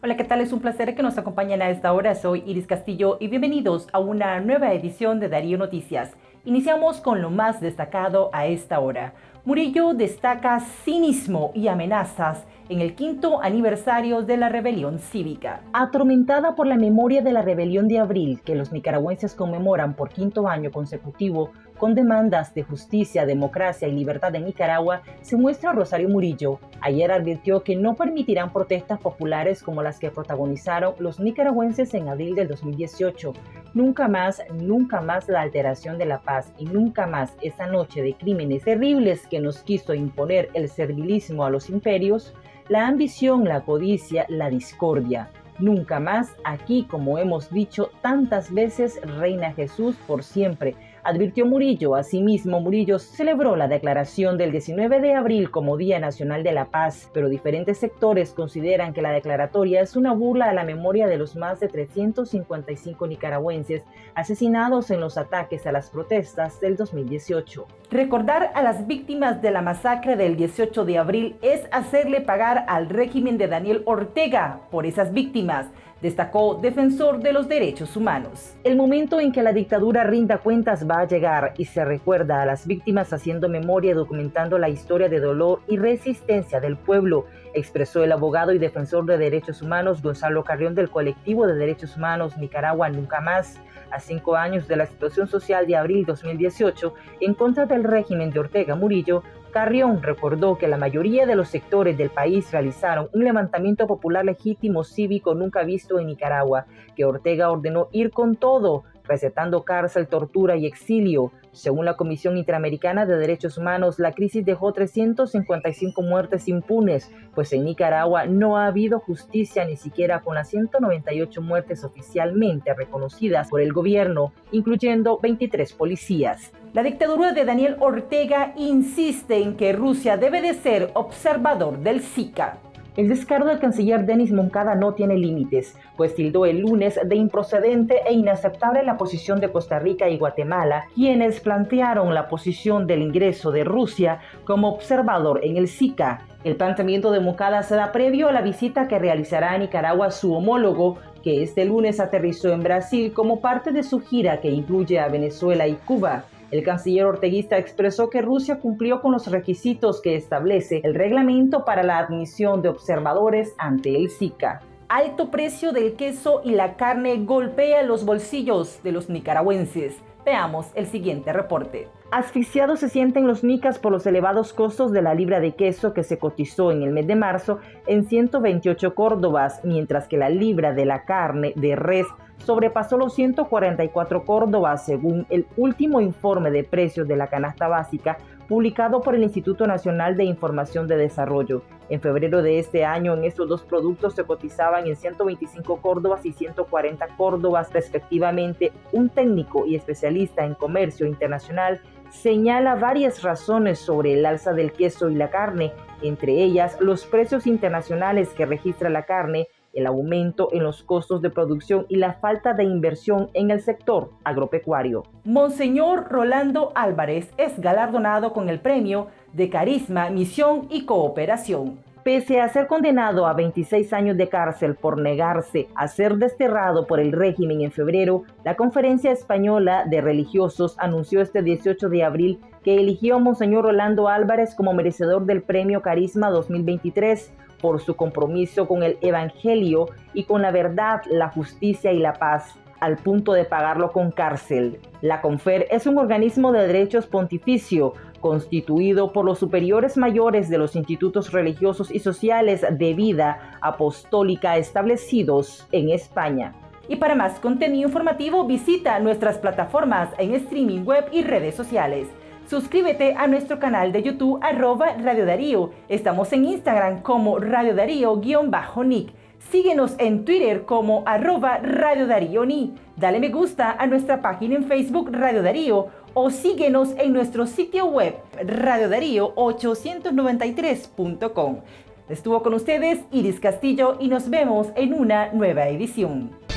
Hola, ¿qué tal? Es un placer que nos acompañen a esta hora. Soy Iris Castillo y bienvenidos a una nueva edición de Darío Noticias. Iniciamos con lo más destacado a esta hora. Murillo destaca cinismo y amenazas en el quinto aniversario de la rebelión cívica. Atormentada por la memoria de la rebelión de abril que los nicaragüenses conmemoran por quinto año consecutivo, con demandas de justicia, democracia y libertad en Nicaragua, se muestra Rosario Murillo. Ayer advirtió que no permitirán protestas populares como las que protagonizaron los nicaragüenses en abril del 2018. Nunca más, nunca más la alteración de la paz y nunca más esa noche de crímenes terribles que nos quiso imponer el servilismo a los imperios, la ambición, la codicia, la discordia. Nunca más aquí, como hemos dicho tantas veces, reina Jesús por siempre advirtió Murillo. Asimismo, Murillo celebró la declaración del 19 de abril como Día Nacional de la Paz, pero diferentes sectores consideran que la declaratoria es una burla a la memoria de los más de 355 nicaragüenses asesinados en los ataques a las protestas del 2018. Recordar a las víctimas de la masacre del 18 de abril es hacerle pagar al régimen de Daniel Ortega por esas víctimas destacó defensor de los derechos humanos. El momento en que la dictadura rinda cuentas va a llegar y se recuerda a las víctimas haciendo memoria y documentando la historia de dolor y resistencia del pueblo, expresó el abogado y defensor de derechos humanos Gonzalo Carrión del colectivo de derechos humanos Nicaragua Nunca Más a cinco años de la situación social de abril 2018 en contra del régimen de Ortega Murillo, Carrión recordó que la mayoría de los sectores del país realizaron un levantamiento popular legítimo cívico nunca visto en Nicaragua, que Ortega ordenó ir con todo, recetando cárcel, tortura y exilio. Según la Comisión Interamericana de Derechos Humanos, la crisis dejó 355 muertes impunes, pues en Nicaragua no ha habido justicia ni siquiera con las 198 muertes oficialmente reconocidas por el gobierno, incluyendo 23 policías. La dictadura de Daniel Ortega insiste en que Rusia debe de ser observador del Zika. El descaro del canciller Denis Moncada no tiene límites, pues tildó el lunes de improcedente e inaceptable la posición de Costa Rica y Guatemala, quienes plantearon la posición del ingreso de Rusia como observador en el Zika. El planteamiento de Moncada se da previo a la visita que realizará a Nicaragua su homólogo, que este lunes aterrizó en Brasil como parte de su gira que incluye a Venezuela y Cuba. El canciller orteguista expresó que Rusia cumplió con los requisitos que establece el reglamento para la admisión de observadores ante el Zika. Alto precio del queso y la carne golpea los bolsillos de los nicaragüenses. Veamos el siguiente reporte. Asfixiados se sienten los nicas por los elevados costos de la libra de queso que se cotizó en el mes de marzo en 128 córdobas, mientras que la libra de la carne de res sobrepasó los 144 córdobas según el último informe de precios de la canasta básica publicado por el Instituto Nacional de Información de Desarrollo. En febrero de este año, en estos dos productos se cotizaban en 125 córdobas y 140 córdobas respectivamente. Un técnico y especialista en comercio internacional señala varias razones sobre el alza del queso y la carne, entre ellas los precios internacionales que registra la carne, el aumento en los costos de producción y la falta de inversión en el sector agropecuario. Monseñor Rolando Álvarez es galardonado con el premio de Carisma, Misión y Cooperación. Pese a ser condenado a 26 años de cárcel por negarse a ser desterrado por el régimen en febrero, la Conferencia Española de Religiosos anunció este 18 de abril que eligió a Monseñor Rolando Álvarez como merecedor del Premio Carisma 2023 por su compromiso con el Evangelio y con la verdad, la justicia y la paz al punto de pagarlo con cárcel. La CONFER es un organismo de derechos pontificio constituido por los superiores mayores de los institutos religiosos y sociales de vida apostólica establecidos en España. Y para más contenido informativo visita nuestras plataformas en streaming web y redes sociales. Suscríbete a nuestro canal de YouTube arroba Radio Darío. Estamos en Instagram como Radio Darío-Nick. Síguenos en Twitter como arroba Radio Darío Ni. Dale me gusta a nuestra página en Facebook Radio Darío o síguenos en nuestro sitio web radiodarío893.com. Estuvo con ustedes Iris Castillo y nos vemos en una nueva edición.